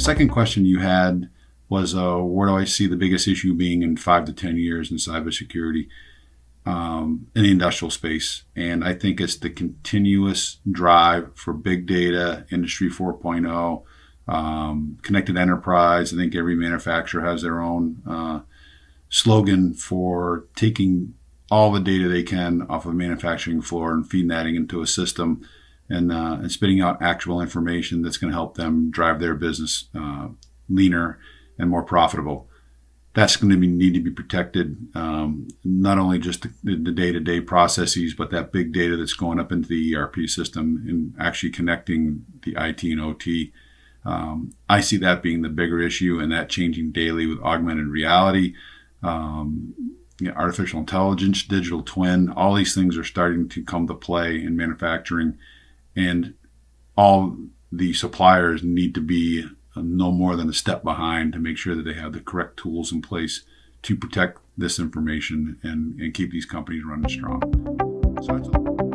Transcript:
second question you had was uh, where do I see the biggest issue being in five to 10 years in cybersecurity um, in the industrial space? And I think it's the continuous drive for big data, Industry 4.0, um, connected enterprise. I think every manufacturer has their own uh, slogan for taking all the data they can off of a manufacturing floor and feeding that into a system and, uh, and spitting out actual information that's going to help them drive their business uh, leaner and more profitable. That's going to be, need to be protected, um, not only just the, day-to-day processes, but that big data that's going up into the ERP system and actually connecting the IT and OT. Um, I see that being the bigger issue and that changing daily with augmented reality, um, you know, artificial intelligence, digital twin, all these things are starting to come to play in manufacturing and all the suppliers need to be no more than a step behind to make sure that they have the correct tools in place to protect this information and, and keep these companies running strong. So